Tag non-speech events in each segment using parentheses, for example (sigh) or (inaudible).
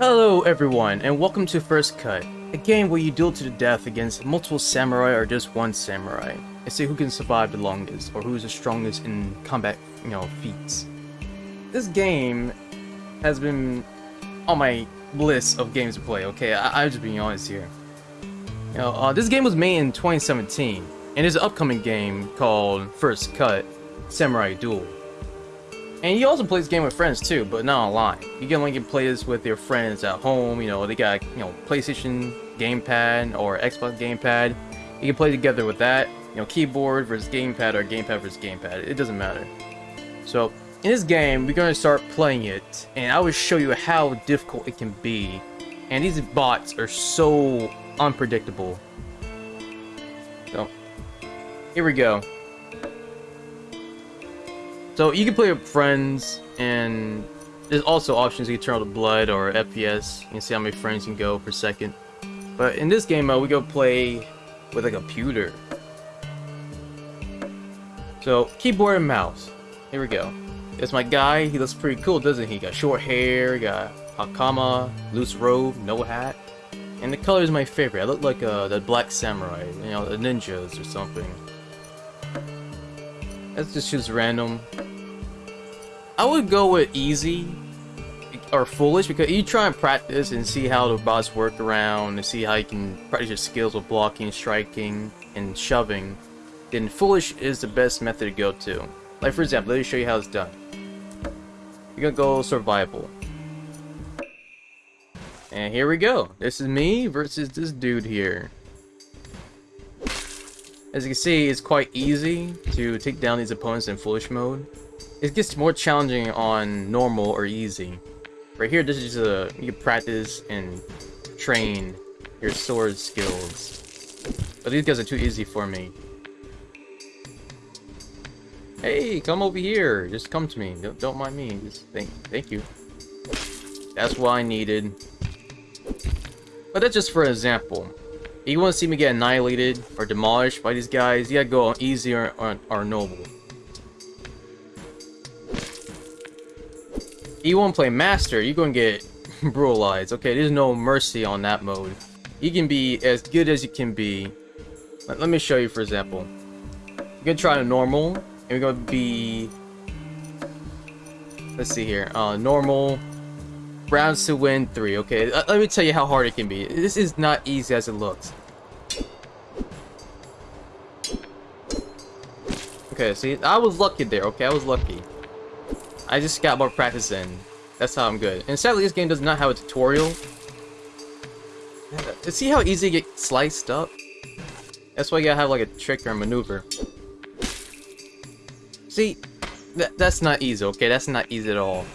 Hello everyone, and welcome to First Cut, a game where you duel to the death against multiple samurai or just one samurai, and see who can survive the longest, or who is the strongest in combat, you know, feats. This game has been on my list of games to play, okay? I I'm just being honest here. You know, uh, this game was made in 2017, and there's an upcoming game called First Cut, Samurai Duel. And you also play this game with friends too, but not online. You can only play this with your friends at home. You know, they got you know PlayStation gamepad or Xbox gamepad. You can play together with that. You know, keyboard versus gamepad or gamepad versus gamepad. It doesn't matter. So in this game, we're gonna start playing it, and I will show you how difficult it can be. And these bots are so unpredictable. So here we go. So you can play with friends, and there's also options you can turn on the blood or FPS. You can see how many frames you can go per second. But in this game mode, we go play with a computer. So keyboard and mouse. Here we go. It's my guy. He looks pretty cool, doesn't he? Got short hair, got hakama, loose robe, no hat. And the color is my favorite. I look like uh, the black samurai, you know, the ninjas or something. Let's just choose random. I would go with easy or foolish because you try and practice and see how the bots work around and see how you can practice your skills with blocking, striking, and shoving. Then foolish is the best method to go to. Like for example, let me show you how it's done. You're gonna go survival. And here we go. This is me versus this dude here. As you can see, it's quite easy to take down these opponents in foolish mode. It gets more challenging on normal or easy. Right here, this is a you practice and train your sword skills. But these guys are too easy for me. Hey, come over here. Just come to me. Don't, don't mind me. Just thank, thank you. That's what I needed. But that's just for example. If you want to see me get annihilated or demolished by these guys, you gotta go on easy or, or, or noble. You won't play Master, you're to get (laughs) brutalized. Okay, there's no mercy on that mode. You can be as good as you can be. Let, let me show you, for example. Going to try a normal, and we're to be... Let's see here. Uh, normal. Rounds to win 3, okay? Let me tell you how hard it can be. This is not easy as it looks. Okay, see, I was lucky there, okay? I was lucky. I just got more practice in. That's how I'm good. And sadly, this game does not have a tutorial. To see how easy you get sliced up? That's why you gotta have like a trick or a maneuver. See, that, that's not easy, okay? That's not easy at all.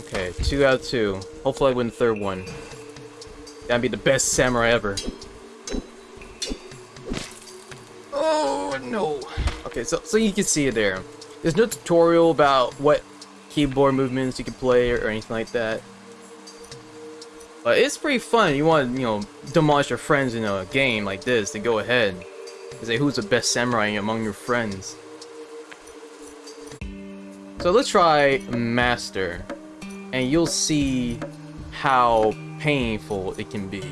Okay, two out of two. Hopefully I win the third one. That'd be the best samurai ever. No. Okay, so so you can see it there. There's no tutorial about what keyboard movements you can play or, or anything like that. But it's pretty fun. You want to, you know, demolish your friends in a game like this, then go ahead. And say who's the best samurai among your friends. So let's try Master. And you'll see how painful it can be.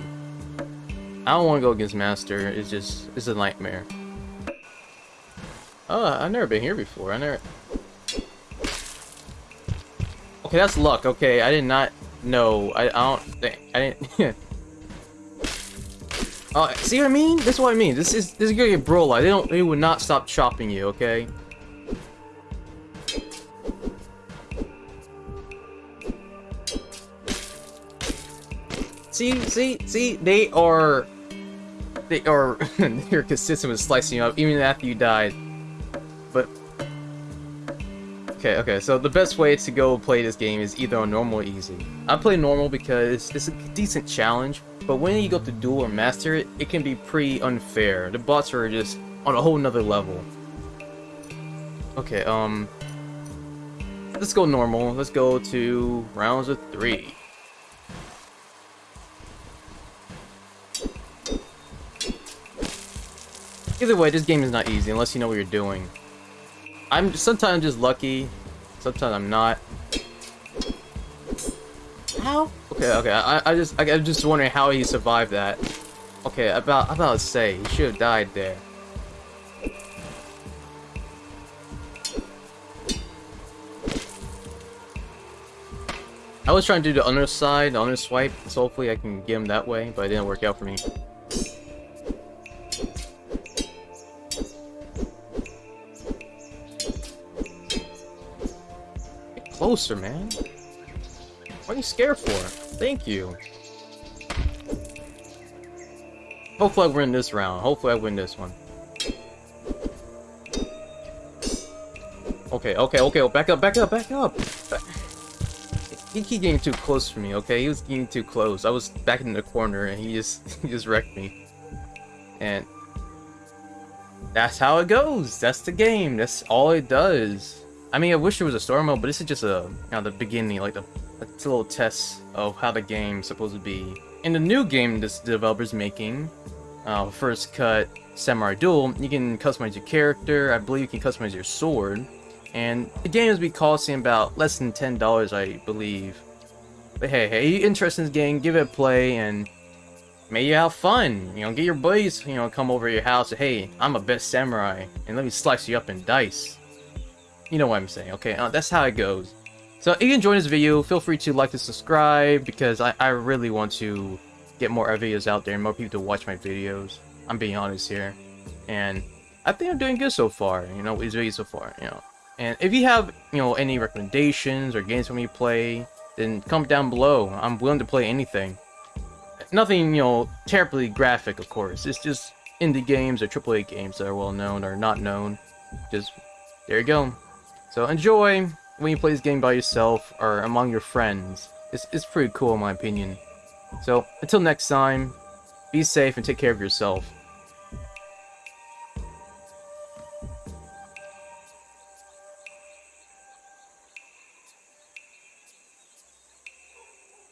I don't want to go against Master. It's just, it's a nightmare. Oh, I've never been here before. I never... Okay, that's luck. Okay, I did not know. I, I don't think... I didn't... (laughs) oh, see what I mean? This is what I mean. This is this is gonna get bro They don't. They would not stop chopping you. Okay. See, see, see. They are. They are. (laughs) they're consistent with slicing you up even after you died. Okay, okay, so the best way to go play this game is either on normal or easy. I play normal because it's a decent challenge, but when you go to duel or master it, it can be pretty unfair. The bots are just on a whole nother level. Okay, um... Let's go normal. Let's go to rounds of three. Either way, this game is not easy unless you know what you're doing. I'm sometimes just lucky sometimes I'm not. How? Okay, okay. I, I just, I, I'm just wondering how he survived that. Okay, about, about to say he should have died there. I was trying to do the underside, the under swipe, so hopefully I can get him that way, but it didn't work out for me. Closer, man. What are you scared for? Thank you. Hopefully I win this round. Hopefully I win this one. Okay, okay, okay. Oh, Back up, back up, back up. He keep getting too close for me, okay? He was getting too close. I was back in the corner and he just (laughs) he just wrecked me. And that's how it goes. That's the game. That's all it does. I mean, I wish there was a story mode, but this is just a you know, the beginning, like the a little test of how the game's supposed to be. In the new game this developer's making, uh, First Cut Samurai Duel, you can customize your character. I believe you can customize your sword. And the game is be costing about less than $10, I believe. But hey, hey, interested in this game, give it a play, and may you have fun. You know, get your buddies, you know, come over to your house hey, I'm a best samurai, and let me slice you up in dice. You know what I'm saying, okay? Uh, that's how it goes. So if you enjoyed this video, feel free to like and subscribe, because I, I really want to get more videos out there and more people to watch my videos. I'm being honest here. And I think I'm doing good so far, you know, with these videos so far, you know. And if you have, you know, any recommendations or games for me to play, then comment down below. I'm willing to play anything. Nothing, you know, terribly graphic, of course. It's just indie games or AAA games that are well known or not known. Just, there you go. So enjoy when you play this game by yourself or among your friends. It's, it's pretty cool in my opinion. So, until next time, be safe and take care of yourself.